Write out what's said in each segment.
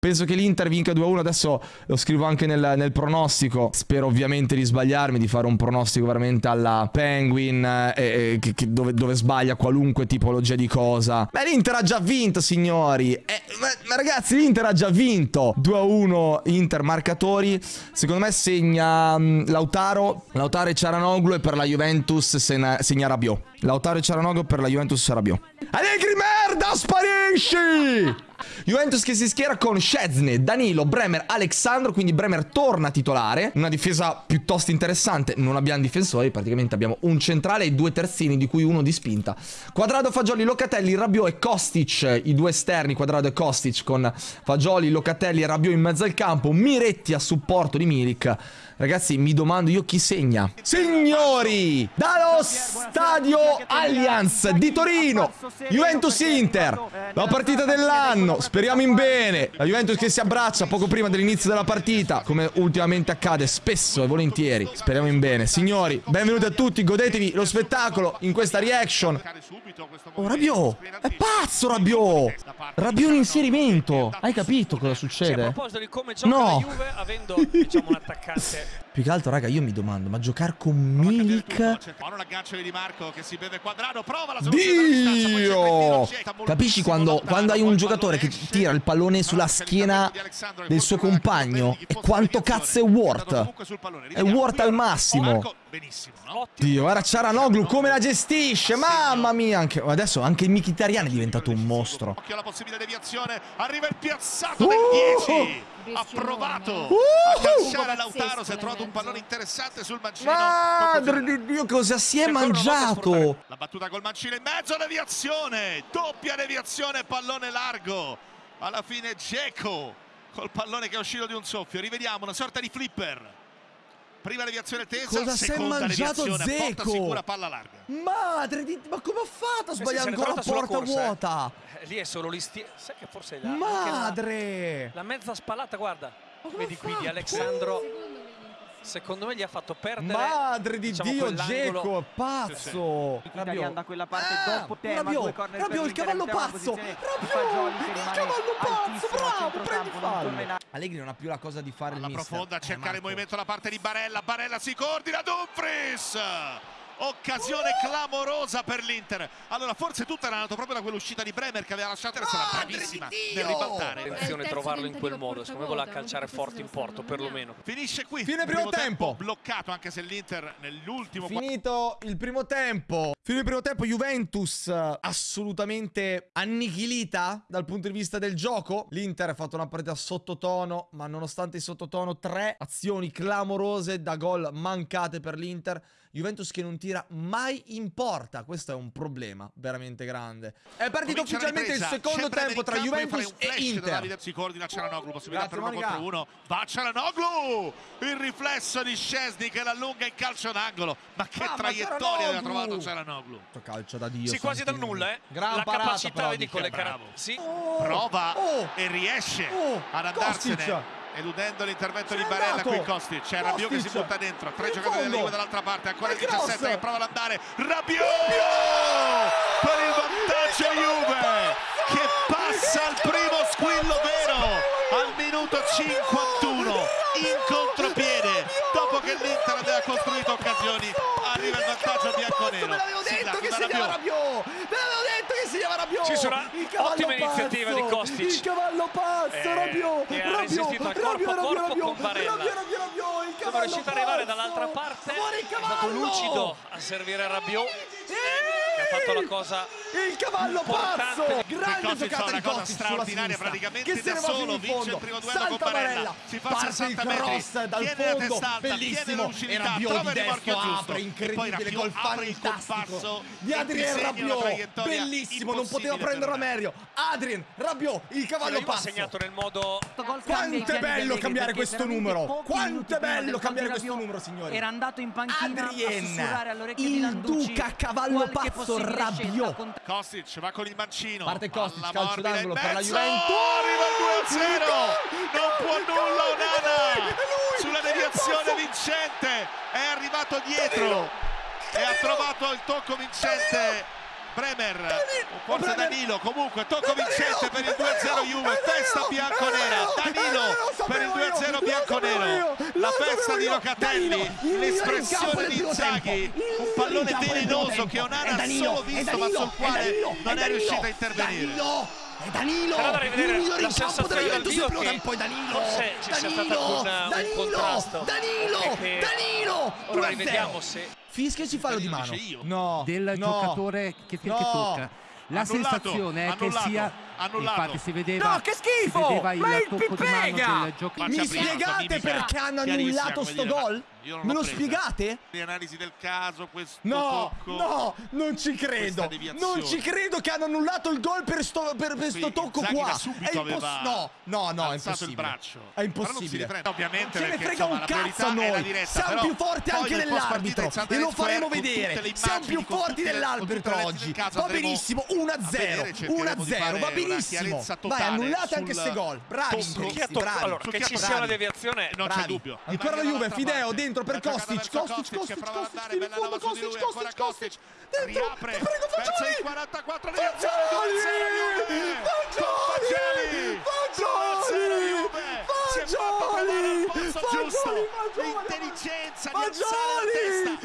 Penso che l'Inter vinca 2-1, adesso lo scrivo anche nel, nel, pronostico. Spero ovviamente di sbagliarmi, di fare un pronostico veramente alla Penguin, eh, eh, che, che dove, dove, sbaglia qualunque tipologia di cosa. Ma l'Inter ha già vinto, signori. Eh, ma, ma, ragazzi, l'Inter ha già vinto. 2-1 Inter marcatori. Secondo me segna um, Lautaro, Lautaro e Ciaranoglu e per la Juventus segna, segna Rabiot. Lautaro e Ciaranoglu per la Juventus Rabiot. Allegri merda, sparisci! Juventus che si schiera con Szczesny, Danilo, Bremer, Alexandro, quindi Bremer torna titolare. Una difesa piuttosto interessante, non abbiamo difensori, praticamente abbiamo un centrale e due terzini, di cui uno di spinta. Quadrado, Fagioli, Locatelli, Rabiot e Kostic, i due esterni, Quadrado e Kostic con Fagioli, Locatelli e Rabiot in mezzo al campo, Miretti a supporto di Milik. Ragazzi, mi domando io chi segna. Signori, dallo stadio Allianz di Torino, Juventus-Inter, la partita dell'anno. Speriamo in bene. La Juventus che si abbraccia poco prima dell'inizio della partita, come ultimamente accade spesso e volentieri. Speriamo in bene. Signori, benvenuti a tutti, godetevi lo spettacolo in questa reaction. Oh, Rabiot! È pazzo Rabiot! Rabiot in inserimento! Hai capito cosa succede? No! avendo, diciamo, un attaccante più che altro, raga, io mi domando, ma giocare con Milik... Dio! Capisci quando, quando hai un giocatore che tira il pallone sulla schiena del suo compagno? E quanto cazzo è Ward? È Ward al massimo. Dio, guarda Ciaranoglu come la gestisce, mamma mia. Anche, adesso anche il Mkhitaryan è diventato un mostro. Occhio alla possibile deviazione, arriva il piazzato uh! del 10 ha provato uh! a calciare Lautaro si è trovato un pallone interessante sul mancino. Madre di dio cosa si è mangiato? la battuta col mancino in mezzo deviazione doppia deviazione pallone largo. Alla fine Geco col pallone che è uscito di un soffio. Rivediamo una sorta di flipper Prima deviazione tesa, Cosa si è mangiato Zeco? sicura, palla larga. Madre di... Ma come ho fatto a sbagliare ancora la porta corsa, vuota? Eh. Lì è solo l'istiere. Sai che forse è la... Madre! La, la, mezza spallata, guarda. Vedi qui di Alessandro... Secondo me gli ha fatto perdere Madre di diciamo, Dio, Geco, pazzo! Sì, sì. da quella parte ah, dopo tema, Rabiot, Rabiot il cavallo pazzo! Rabiot, il cavallo pazzo, bravo, prendi fallo! Allegri non ha più la cosa di fare Alla il mister. profonda, a cercare il movimento da parte di Barella, Barella si coordina, Dumfries! Occasione clamorosa per l'Inter. Allora forse tutto era nato proprio da quell'uscita di Bremer che aveva lasciato essere bravissima nel ribaltare. Attenzione a trovarlo in quel modo secondo me vuole calciare forte in porto perlomeno finisce qui fine primo, primo tempo. tempo. bloccato anche se l'Inter nell'ultimo finito il primo tempo fine il primo tempo Juventus assolutamente annichilita dal punto di vista del gioco l'Inter ha fatto una partita sottotono ma nonostante il sottotono tre azioni clamorose da gol mancate per l'Inter Juventus che non tira mai in porta. Questo è un problema veramente grande. È partito Comincia ufficialmente il secondo tempo tra Juventus e Inter. Si coordina Cialanoglu, possibilità Grazie, per uno contro uno. Va Cialanoglu! Il riflesso di Scesni che l'allunga in calcio d'angolo. Ma che ah, traiettoria aveva trovato Cialanoglu. Calcio da Dio. Si quasi dal nulla, eh. Gran La parata, capacità, vedi, con le. Sì. Oh, Prova oh, e riesce oh, ad andarsene. Kostic eludendo l'intervento di Barella qui Kostic. C'è Rabiot che si butta dentro tre giocatori della Juve dall'altra parte ancora il 17 che prova ad andare. Rabiot per il vantaggio Juve che passa al primo squillo vero al minuto 51 in contropiede dopo che l'Inter aveva costruito occasioni arriva il vantaggio bianconero Rabiot. Me l'avevo detto che segnava Rabiot. Ci sarà ottima iniziativa di Kostic. Il cavallo pazzo eh, Rabiot. che ha resistito al corpo a corpo con Barella sono riuscito ad arrivare dall'altra parte. È stato lucido a servire Rabiot. Ha fatto la cosa il cavallo pazzo! Grande giocata di Kostic straordinaria praticamente che da solo vince il primo duello con Barella. Si fa 60 metri. dal fondo. bellissimo. e Rabiot di destro apre incredibile gol fantastico. di Adrien Rabiot. bellissimo non poteva prenderla meglio Adrien Rabiot il cavallo pazzo. segnato nel modo quanto è bello cambiare questo numero. quanto è bello cambiare questo numero signori. era andato in panchina Adrien il duca cavallo pazzo Rabiot Kostic va con il mancino. Parte Kostic, calcio d'angolo per la Juventus. Arriva il 2-0. Non può nulla Onana. Sulla deviazione vincente. È arrivato dietro. E ha trovato il tocco vincente. Bremer, forse Danilo, comunque tocco vincente per il 2-0 Juve, festa bianconera, Danilo! Per il 2-0 bianconero, la festa di Locatelli, l'espressione di Inzaghi, un pallone velenoso che Onana ha solo visto ma sul quale non è riuscito a intervenire. È Danilo! Però da rivedere il migliore in campo della Juventus del primo che tempo è Danilo! forse ci sia Danilo! stato un- un Danilo! contrasto. Danilo! Perché Danilo! Ora 2-0. rivediamo se Fischia ci fallo di mano. No. del no. giocatore che, che No. tocca. La Annullato, sensazione è che annullato, sia annullato. infatti si vedeva No, che schifo! si vedeva il Ma il Pipega! Mi spiegate perché hanno annullato sto gol? io non Me lo spiegate? Le analisi del caso, questo No, tocco. no, non ci credo. Non ci credo che hanno annullato il gol per sto, per, per sto tocco qua. È imposs- aveva no, no, no, è impossibile. il braccio. È impossibile. riprende, ovviamente, Ce ne frega insomma, un cazzo a noi. diretta, Siamo però più forti anche dell'arbitro. E lo faremo vedere. Siamo più forti dell'arbitro oggi. Va benissimo, a 1-0. vedere, cercheremo di 1-0, fare va una benissimo. Vai, annullate anche queste gol. Bravi, tocco. interisti, chi ha toccato? bravi. Allora, che ci sia una deviazione non c'è dubbio. Ancora la Juve, Fideo dentro per Kostic, Kostic, Kostic, Kostic, in bella fondo, la su di lui, Kostic, ancora Kostic, Kostic, dentro, ti prego, Fagioli! in 44 di Fagioli! Fagioli! Fagioli! Fagioli! giusto. Fagioli! Di Fagioli! alzare la testa,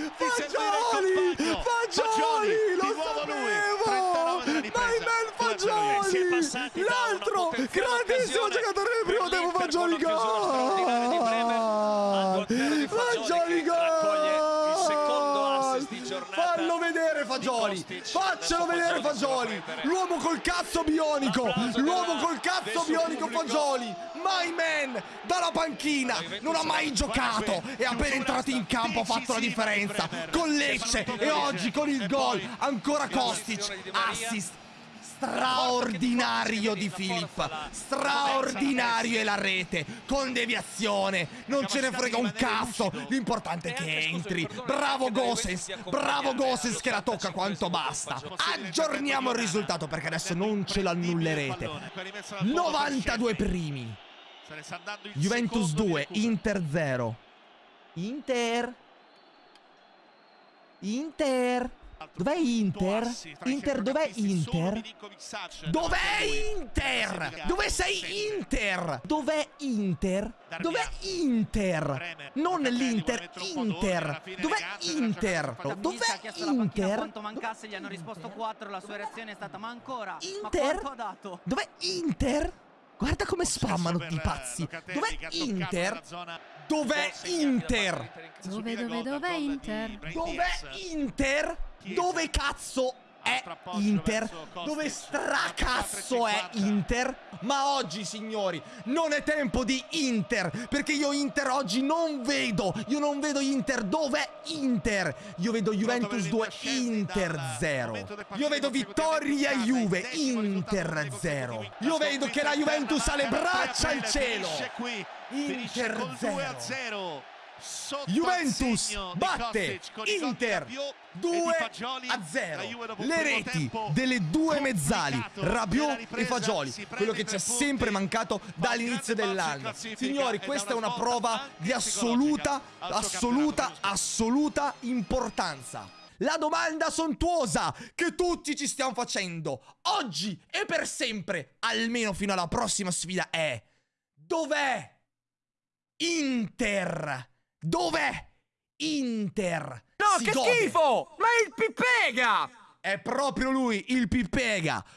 39 della Ma ripresa. il bel 2-0 Fagioli! L'altro grandissimo giocatore del primo tempo Fagioli gol! 2-0 di Fagioli gol! Fallo vedere Fagioli! Faccelo vedere Fagioli. L'uomo col cazzo bionico! L'uomo col cazzo bionico. Fagioli! My man! Dalla panchina! Non ha mai giocato! È appena entrato in campo, ha fatto la differenza! Con Lecce e oggi con il gol! Ancora Kostic! Assist! Straordinario di Filippa straordinario è la rete. Con deviazione. Non ce ne frega un cazzo. l'importante è che entri. bravo Gosens bravo Gosens che la tocca quanto basta. aggiorniamo il risultato perché adesso non ce l'annullerete 92 primi. Juventus secondo di 2 recupero. Inter 0 Inter. Inter Dov'è Inter? Inter dov'è Inter? Dov'è. Inter? Dove sei Inter? Dov'è Inter? Dov'è Inter? Non l'Inter, Inter. Dov'è Inter? Dov'è Inter? quanto mancasse, gli hanno risposto 4, la sua reazione è stata ma ancora? Inter? Dov'è Inter? Guarda come spammano i pazzi. Locatelli, Dov'è Inter? Dov'è Inter? Dove, dove, dov'è Inter? Dov'è. Inter? Dove cazzo è Altro appoggio Inter? Dove stracazzo è 4,50. Inter? Ma oggi, signori, non è tempo di Inter, perché io Inter oggi non vedo. Io non vedo Inter. Dov'è Inter? Io vedo Juventus 2, Inter 0. Io vedo vittoria Juve, Inter 0. Io vedo che la Juventus ha le braccia al cielo. Inter Inter 0. 0. Juventus batte Inter 2 a 0 le reti delle due mezzali Rabiot e Fagioli quello che ci è sempre mancato dall'inizio dell'anno. signori questa è una prova di assoluta assoluta assoluta importanza. La domanda sontuosa che tutti ci stiamo facendo oggi e per sempre almeno fino alla prossima sfida è dov'è Inter Dov'è Inter? No, Si che gode. schifo! Ma il Pipega! È proprio lui, il Pipega.